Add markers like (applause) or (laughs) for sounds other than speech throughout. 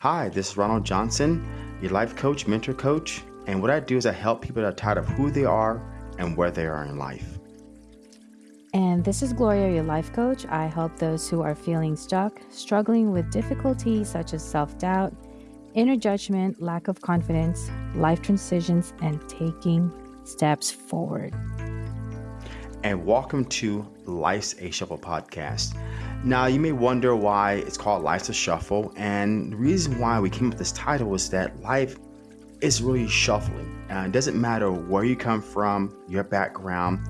Hi, this is Ronald Johnson, your life coach, mentor coach. And what I do is I help people that are tired of who they are and where they are in life. And this is Gloria, your life coach. I help those who are feeling stuck, struggling with difficulties such as self doubt, inner judgment, lack of confidence, life transitions, and taking steps forward. And welcome to Life's a Shuffle podcast. Now, you may wonder why it's called Life's a Shuffle. And the reason why we came up with this title is that life is really shuffling. Uh, it doesn't matter where you come from, your background,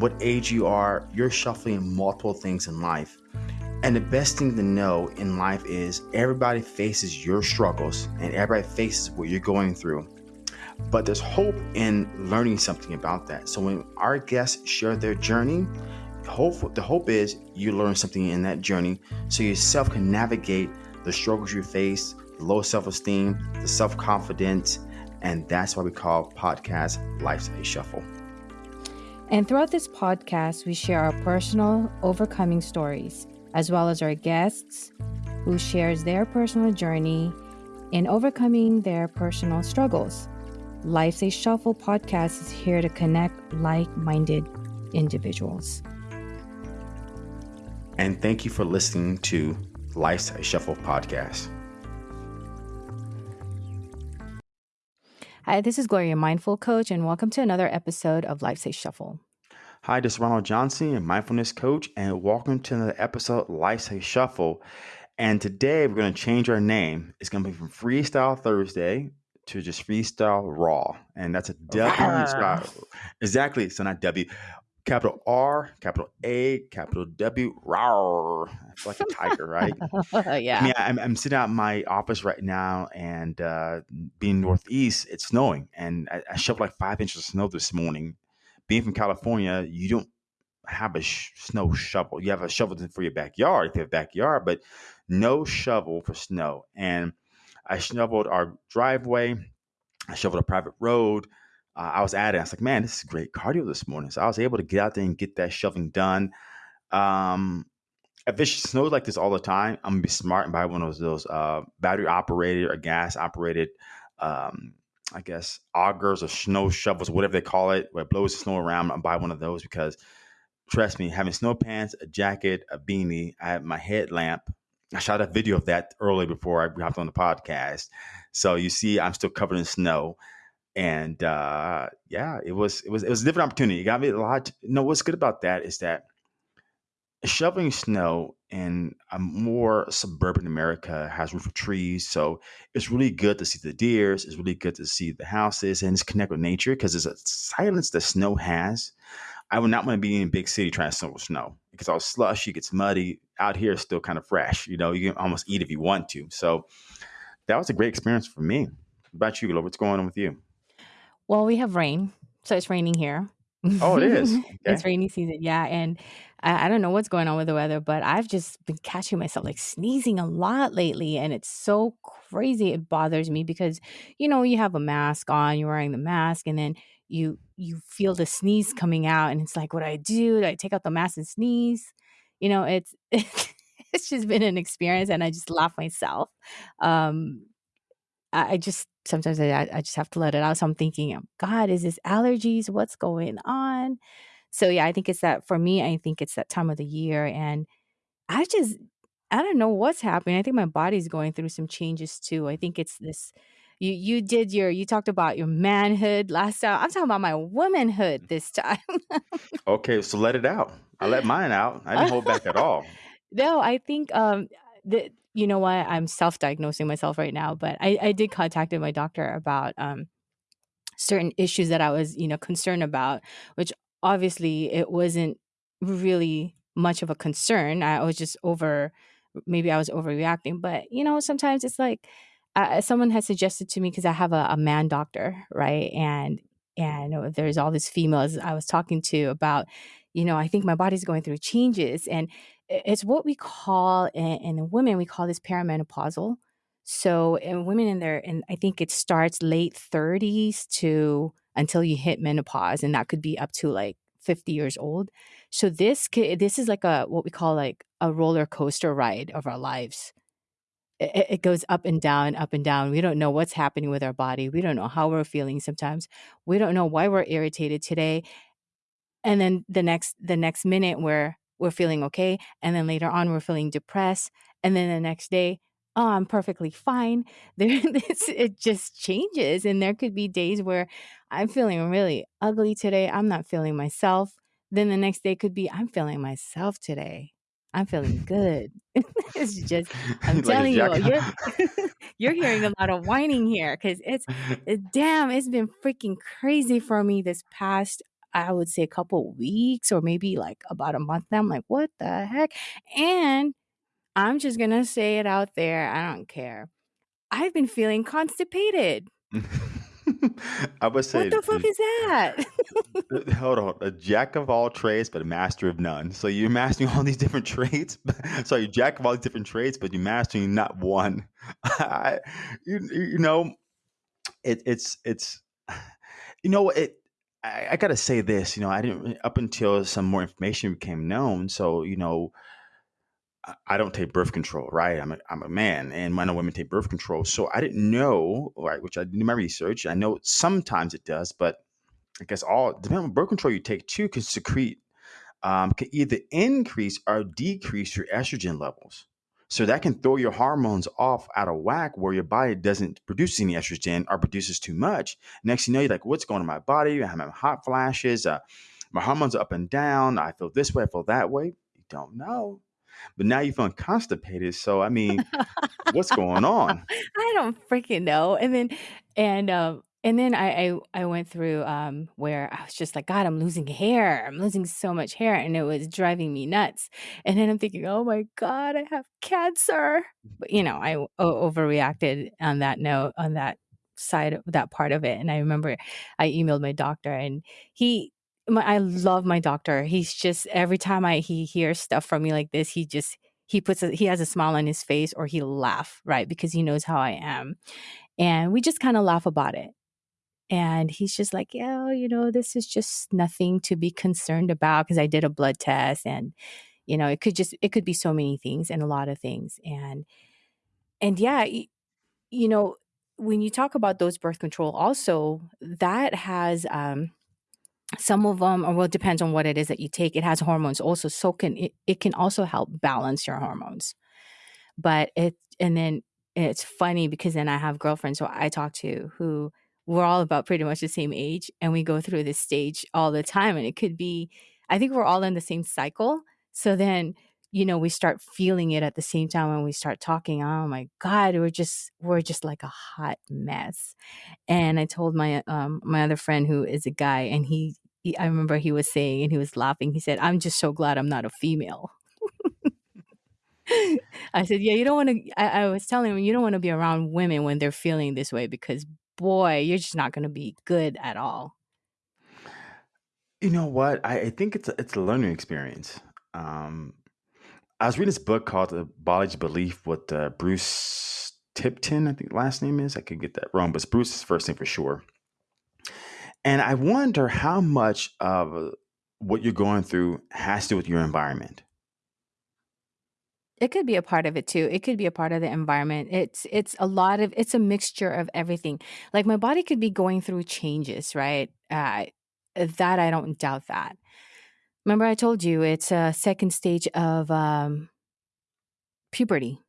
what age you are, you're shuffling multiple things in life. And the best thing to know in life is everybody faces your struggles and everybody faces what you're going through. But there's hope in learning something about that. So when our guests share their journey, hope the hope is you learn something in that journey so yourself can navigate the struggles you face, the low self-esteem, the self-confidence, and that's why we call podcast Life's a Shuffle. And throughout this podcast, we share our personal overcoming stories as well as our guests who shares their personal journey in overcoming their personal struggles. Life's a Shuffle podcast is here to connect like-minded individuals. And thank you for listening to Life's a Shuffle podcast. Hi, this is Gloria, mindful coach, and welcome to another episode of Life's a Shuffle. Hi, this is Ronald Johnson, a mindfulness coach, and welcome to another episode of Life's a Shuffle. And today we're going to change our name. It's going to be from Freestyle Thursday to just Freestyle Raw, and that's a W. exactly. So not W. Capital R, capital A, capital W, rawr. It's like a tiger, right? yeah. (laughs) I mean, I'm, I'm sitting out in my office right now, and uh, being northeast, it's snowing, and I, I shoved like five inches of snow this morning. Being from California, you don't have a sh- snow shovel. You have a shovel for your backyard if you have a backyard, but no shovel for snow. And I shoveled our driveway. I shoveled a private road uh, I was at it. I was like, man, this is great cardio this morning. So I was able to get out there and get that shoving done. Um, if it snows like this all the time, I'm gonna be smart and buy one of those uh, battery operated or gas operated, um, I guess augers or snow shovels, whatever they call it, where it blows the snow around. I'm buy one of those because trust me, having snow pants, a jacket, a beanie, I have my headlamp. I shot a video of that early before I hopped on the podcast. So you see, I'm still covered in snow and uh, yeah, it was it was it was a different opportunity. It got me a lot. Know what's good about that is that shoveling snow in a more suburban America has room for trees, so it's really good to see the deers. It's really good to see the houses and it's connect with nature because there's a silence that snow has. I would not want to be in a big city trying to shovel snow because all slushy, gets muddy. Out here, it's still kind of fresh. You know, you can almost eat if you want to. So that was a great experience for me. What about you? What's going on with you? Well, we have rain, so it's raining here. Oh, it is. (laughs) It's rainy season, yeah, and I I don't know what's going on with the weather, but I've just been catching myself, like, sneezing a lot lately, and it's so crazy, it bothers me because, you know, you have a mask on, you're wearing the mask, and then you you feel the sneeze coming out, and it's like, "What do I do? Do I take out the mask and sneeze?" You know, it's (laughs) it's just been an experience, and I just laugh myself. Um I I just sometimes I I just have to let it out. So I'm thinking, um, God, is this allergies? What's going on? So yeah, I think it's that for me, I think it's that time of the year. And I just I don't know what's happening. I think my body's going through some changes too. I think it's this you you did your you talked about your manhood last time. I'm talking about my womanhood this (laughs) time. Okay, so let it out. I let mine out. I didn't hold back at all. (laughs) No, I think um the you know what? I'm self-diagnosing myself right now, but I I did contacted my doctor about um certain issues that I was, you know, concerned about, which obviously it wasn't really much of a concern. I was just over maybe I was overreacting, but you know, sometimes it's like uh, someone has suggested to me because I have a, a man doctor, right? And and there's all these females I was talking to about, you know, I think my body's going through changes, and it's what we call in, in women we call this perimenopausal. So in women in their, and I think it starts late 30s to until you hit menopause, and that could be up to like 50 years old. So this this is like a what we call like a roller coaster ride of our lives it, it goes up and down, up and down. We don't know what's happening with our body. We don't know how we're feeling sometimes. We don't know why we're irritated today. And then the next the next minute we're we're feeling okay, and then later on we're feeling depressed, and then the next day, oh, I'm perfectly fine. (laughs) There, this, it just changes, and there could be days where I'm feeling really ugly today. I'm not feeling myself. Then the next day could be I'm feeling myself today. I'm feeling (laughs) good. (laughs) it's just I'm like telling you, you're, you're hearing a lot of whining here because it's it, damn, it's been freaking crazy for me this past I would say a couple weeks or maybe like about a month now. I'm like, what the heck? And I'm just gonna say it out there. I don't care. I've been feeling constipated. (laughs) I would What say, the fuck is that? hold on, a jack of all trades, but a master of none. So you're mastering all these different traits. (laughs) so you're jack of all these different traits, but you're mastering not one. (laughs) I, you, you know, it, it's it's (sighs) you know it. I, I gotta say this. You know, I didn't up until some more information became known. So you know, I I don't take birth control, right? I'm a, I'm a man, and men and women take birth control. So I didn't know, right? Which I did my research. I know sometimes it does, but I guess all depending on birth control you take too can secrete um, can either increase or decrease your estrogen levels. So that can throw your hormones off out of whack where your body doesn't produce any estrogen or produces too much. Next you know, you're like, what's going on in my body? I'm having hot flashes. Uh, my hormones are up and down. I feel this way. I feel that way. You don't know. But now you're feeling constipated. So, I mean, what's going on? (laughs) I don't freaking know. And then and um and then I, I I went through um where I was just like, God, I'm losing hair. I'm losing so much hair, and it was driving me nuts. And then I'm thinking, oh my God, I have cancer. But you know, I o- overreacted on that note, on that side of that part of it. And I remember I emailed my doctor, and he. My, I love my doctor. He's just every time I he hears stuff from me like this, he just he puts a, he has a smile on his face or he laugh right because he knows how I am and we just kind of laugh about it and he's just like yeah you know this is just nothing to be concerned about because I did a blood test and you know it could just it could be so many things and a lot of things and and yeah you know when you talk about those birth control also that has um some of them or well it depends on what it is that you take it has hormones also so can it, it can also help balance your hormones. But it and then it's funny because then I have girlfriends who I talk to who we're all about pretty much the same age and we go through this stage all the time and it could be I think we're all in the same cycle. So then, you know, we start feeling it at the same time when we start talking. Oh my God, we're just we're just like a hot mess. And I told my um my other friend who is a guy and he, he I remember he was saying and he was laughing. He said, I'm just so glad I'm not a female. (laughs) I said, "Yeah, you don't wanna" I I was telling him, "You don't wanna be around women when they're feeling this way because, boy, you're just not gonna be good at all." You know what? I, I think it's a, it's a learning experience. Um, I was reading this book called The Body's Belief with uh, Bruce Tipton, I think last name is. I could get that wrong, but it's Bruce's first name for sure. And I wonder how much of uh, what you're going through has to do with your environment. It could be a part of it too. It could be a part of the environment. It's it's a lot of it's a mixture of everything. Like, my body could be going through changes, right? Uh, that I don't doubt that. Remember I told you it's a second stage of, um, puberty,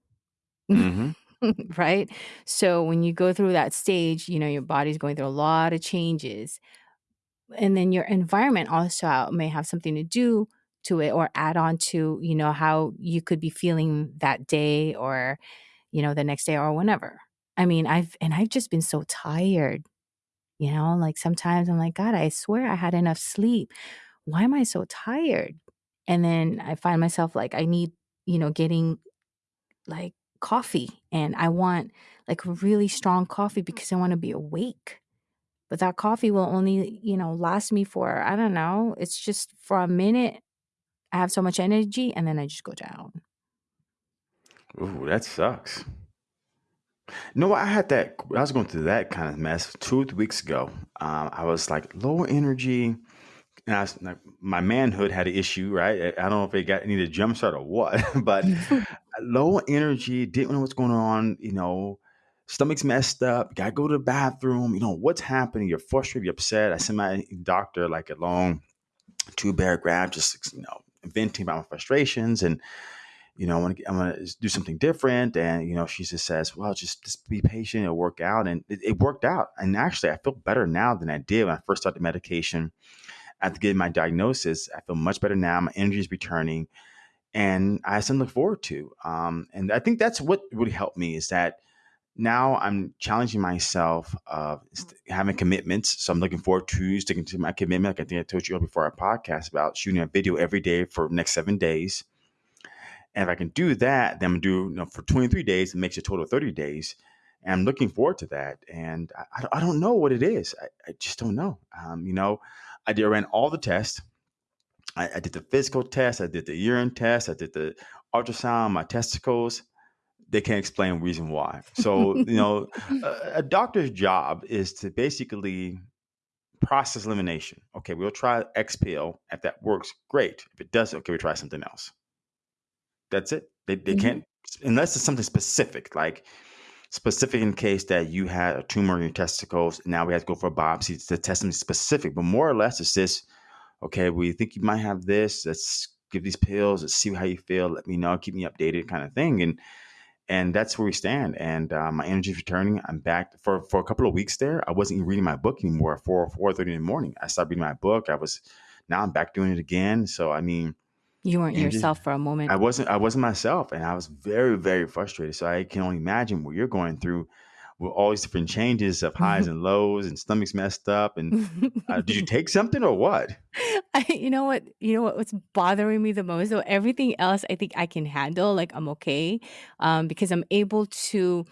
hmm (laughs) right? So, when you go through that stage, you know, your body's going through a lot of changes. and then your environment also may have something to do to it or add on to you know how you could be feeling that day or you know the next day or whenever. I mean i've and i've just been so tired you know like sometimes i'm like god i swear i had enough sleep. Why am i so tired? And then i find myself like i need you know getting like coffee and i want like really strong coffee because i want to be awake. But that coffee will only, you know, last me for, I don't know, it's just for a minute. I have so much energy and then I just go down. Ooh, that sucks. No, I had that. I was going through that kind of mess two weeks ago. Um, I was like low energy, and I was, like, my manhood had an issue, right? I don't know if it got needed a jump start or what, (laughs) but (laughs) low energy, didn't know what's going on, you know, stomach's messed up, gotta go to the bathroom, you know, what's happening? You're frustrated, you're upset. I sent my doctor like a long two paragraph, just you know, venting about my frustrations and you know, I want to, I'm going to do something different. And, you know, she just says, well, just, just be patient. It'll work out. And it, it worked out. And actually, I feel better now than I did when I first started medication. After getting my diagnosis, I feel much better now. My energy is returning. And I have something to look forward to. Um, and I think that's what really helped me is that now I'm challenging myself of having commitments. So I'm looking forward to sticking to my commitment. Like I think I told you before our podcast about shooting a video every day for next seven days. And if I can do that, then I'm do you know, for 23 days. It makes a total of 30 days. And I'm looking forward to that. And I, I don't know what it is. I, I just don't know. Um, you know, I did I ran all the tests. I, I, did the physical test. I did the urine test. I did the ultrasound, my testicles. They can't explain reason why. So, you know, a, a doctor's job is to basically process elimination. Okay, we'll try X pill. If that works, great. If it doesn't, okay, we try something else. That's it. They, they mm-hmm. can't unless it's something specific, like specific in case that you had a tumor in your testicles. Now we have to go for a biopsy to test something specific. But more or less, it's this. Okay, we think you might have this. Let's give these pills. Let's see how you feel. Let me know. Keep me updated, kind of thing. And and that's where we stand. And uh, my energy is returning. I'm back for for a couple of weeks there. I wasn't even reading my book anymore. at Four four thirty in the morning, I stopped reading my book. I was now I'm back doing it again. So I mean you weren't just yourself for a moment. I wasn't I wasn't myself and I was very, very frustrated. So I can only imagine what you're going through with all these different changes of highs (laughs) and lows and stomach's messed up. And uh, did you (laughs) take something or what? I, you know what? You know what? What's bothering me the most? So everything else, I think I can handle. Like I'm okay, um, because I'm able to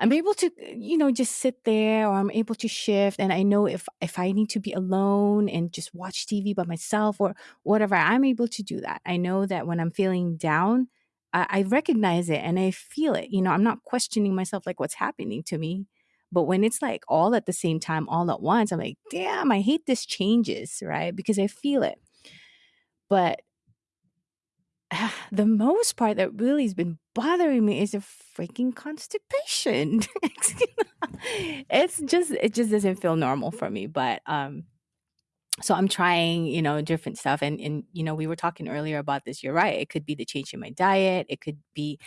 I'm able to, you know, just sit there or I'm able to shift. And I know if if I need to be alone and just watch TV by myself or whatever, I'm able to do that. I know that when I'm feeling down, I, I recognize it and I feel it. You know, I'm not questioning myself like what's happening to me. But when it's like all at the same time, all at once, I'm like, damn, I hate this changes, right? Because I feel it. But (sighs) the most part that really has been bothering me is a freaking constipation. (laughs) it's just it just doesn't feel normal for me. But um so I'm trying, you know, different stuff. And and you know, we were talking earlier about this. You're right. It could be the change in my diet. It could be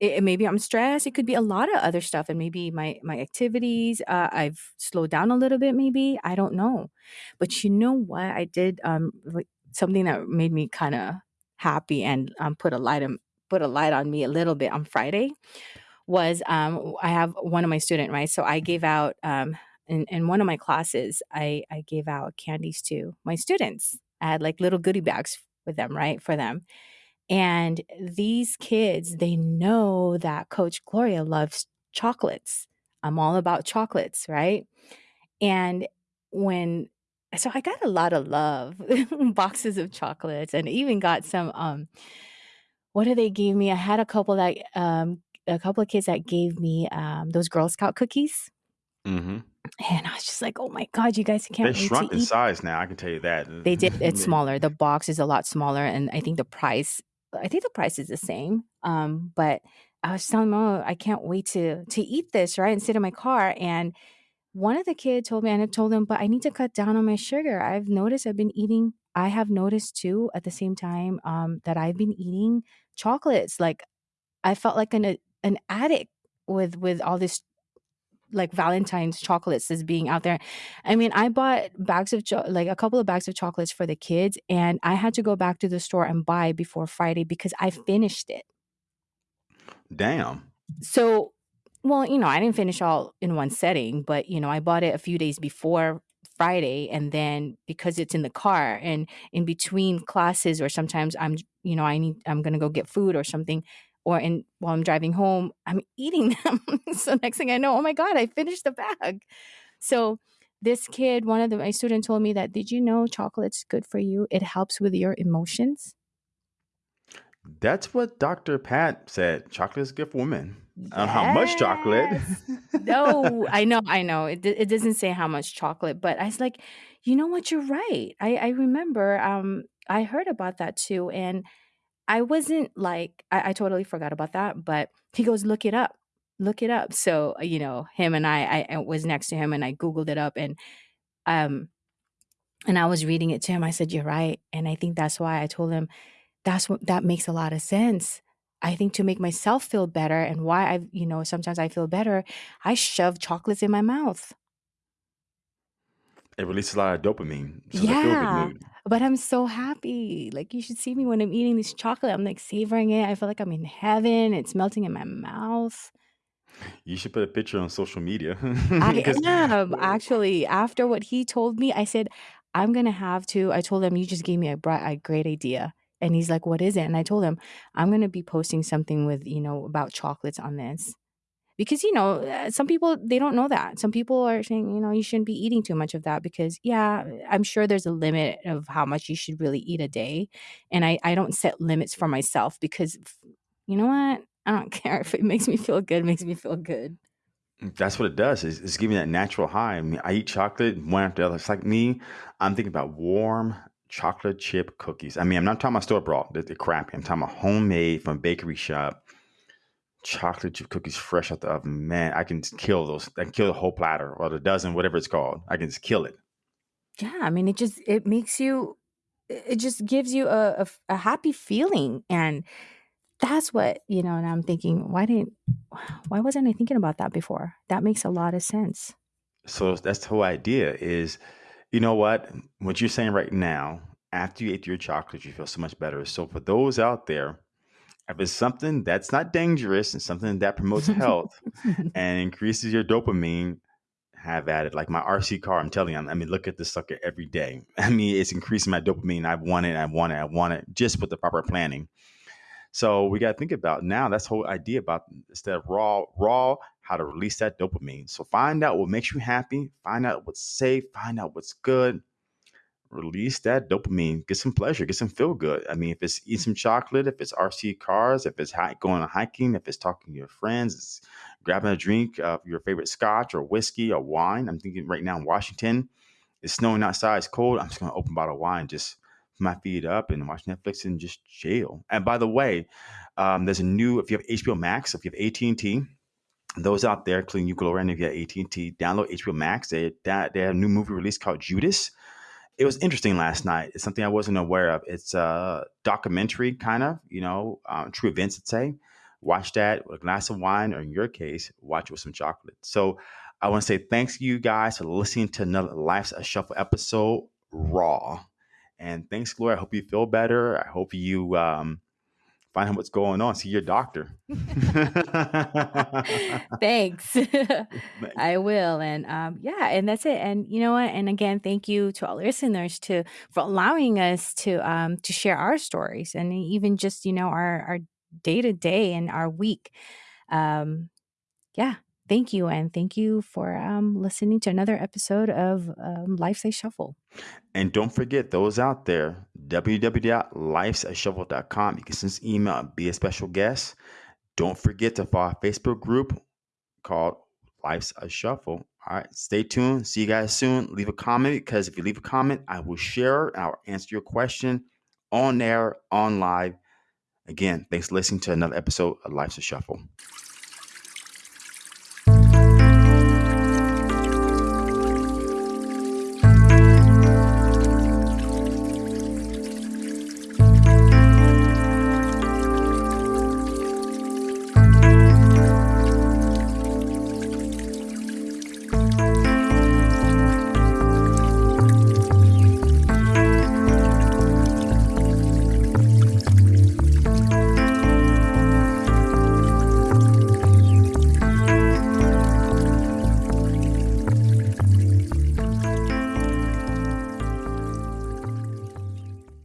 it, maybe I'm stressed. It could be a lot of other stuff, and maybe my my activities. Uh, I've slowed down a little bit. Maybe I don't know, but you know what? I did um something that made me kind of happy and um, put a light on put a light on me a little bit on Friday was um, I have one of my student right, so I gave out um, in, in one of my classes I I gave out candies to my students. I had like little goodie bags with them right for them, and these kids they know that Coach Gloria loves chocolates. I'm all about chocolates, right? And when so I got a lot of love, (laughs) boxes of chocolates, and even got some. Um, what did they give me? I had a couple that um, a couple of kids that gave me um, those Girl Scout cookies. Mm-hmm. And I was just like, oh my God, you guys can't They shrunk in size now. I can tell you that. They did. (laughs) It's smaller. The box is a lot smaller. And I think the price, I think the price is the same. Um, but I was telling them, oh, I can't wait to to eat this, right? And sit in my car. And one of the kids told me, and I told them, but I need to cut down on my sugar. I've noticed I've been eating, I have noticed too at the same time um, that I've been eating chocolates. Like I felt like an an addict with with all this like Valentine's chocolates is being out there. I mean, I bought bags of cho- like a couple of bags of chocolates for the kids, and I had to go back to the store and buy before Friday because I mm. finished it. Damn. So well, you know, I didn't finish all in one setting, but you know, I bought it a few days before Friday and then because it's in the car and in between classes or sometimes I'm you know, I need I'm going to go get food or something or in while I'm driving home, I'm eating (laughs) them. so next thing I know, oh my god, I finished the bag. So this kid, one of the, my students told me that, did you know chocolate's good for you? It helps with your emotions. That's what Dr. Pat said. Chocolate is good for women. On how much chocolate? (laughs) No, I know, I know. It it doesn't say how much chocolate, but I was like, "You know what? You're right." I I remember, um, I heard about that too, and I wasn't like I I totally forgot about that, but he goes, "Look it up. Look it up." So, uh, you know, him and I I I was next to him and I Googled it up and, um and I was reading it to him. I said, "You're right." And I think that's why I told him, "That's what that makes a lot of sense." I think to make myself feel better and why I you know, sometimes I feel better, I shove chocolates in my mouth. It releases a lot of dopamine, so it's a feel-good Yeah, mood. but I'm so happy. Like, you should see me when I'm eating this chocolate. I'm, like, savoring it. I feel like I'm in heaven. It's melting in my mouth. You should put a picture on social media I (laughs) am, (laughs) actually. After what he told me, I said, "I'm gonna have to" I told him, "You just gave me a bri a great idea." And he's like, "What is it?" And I told him, "I'm gonna be posting something with, you know, about chocolates on this." Because, you know, uh, some people, they don't know that. Some people are saying, you know, "You shouldn't be eating too much of that," because, yeah, I'm sure there's a limit of how much you should really eat a day, and I I don't set limits for myself because you know what? I don't (laughs) care if it makes me feel good, makes me feel good. Mm, that's what it does. It's it's giving that natural high. I mean, I eat chocolate one after the other. It's like me, I'm thinking about warm chocolate chip cookies. I mean, I'm not talking about store bought, the, the crappy. I'm talking about homemade from a bakery shop, chocolate chip cookies fresh out the oven. Man, I can kill those. I can kill the whole platter or the dozen, whatever it's called. I can just kill it. Yeah, I mean, it just it makes you it just gives you a a happy feeling, and that's what you know, and I'm thinking, "Why didn't why wasn't I thinking about that before?" That makes a lot of sense. So that's the whole idea is, you know what? What you're saying right now, after you ate your chocolate, you feel so much better. So for those out there, if it's something that's not dangerous and something that promotes health (laughs) and increases your dopamine, have at it. Like my RC car, I'm telling you, I mean, look at this sucker every day. (laughs) I mean, it's increasing my dopamine. I want it, I want it, I want it, just with the proper planning. So we got to think about now. That's the whole idea about instead of raw, raw, how to release that dopamine. So find out what makes you happy, find out what's safe, find out what's good, release that dopamine, get some pleasure, get some feel good. I mean, if it's eat some chocolate, if it's RC cars, if it's going on hiking, if it's talking to your friends, it's grabbing a drink of your favorite scotch or whiskey or wine. I'm thinking right now in Washington, it's snowing outside, it's cold. I'm just going to open a bottle of wine, just put my feet up and watch Netflix and just chill. And by the way, um, there's a new, if you have HBO Max, if you have AT&T, those out there, including you, Gloria, and if you have AT&T, download HBO Max. They, that, they have a new movie release called Judas it was interesting last night. It's something I wasn't aware of. It's a documentary, kind of, you know, um, true events, let's say. Watch that with a glass of wine, or in your case, watch it with some chocolate. So I want to say thanks to you guys for listening to another Life's a Shuffle episode, Raw. And thanks, Gloria. I hope you feel better. I hope you um, find out what's going on. See your doctor. (laughs) (laughs) Thanks. I will, and, um, yeah, and that's it, and you know what? And again, thank you to all listeners to for allowing us to, um, to share our stories and even just, you know, our our day to day and our week. Um, yeah, thank you, and thank you for, um, listening to another episode of, um, Life's a Shuffle. And don't forget those out there, www.lifesashuffle.com. You can send us email and be a special guest. Don't forget to follow our Facebook group called Life's a Shuffle. All right, stay tuned. See you guys soon. Leave a comment because if you leave a comment, I will share I'll answer your question on air, on live. Again, thanks for listening to another episode of Life's a Shuffle.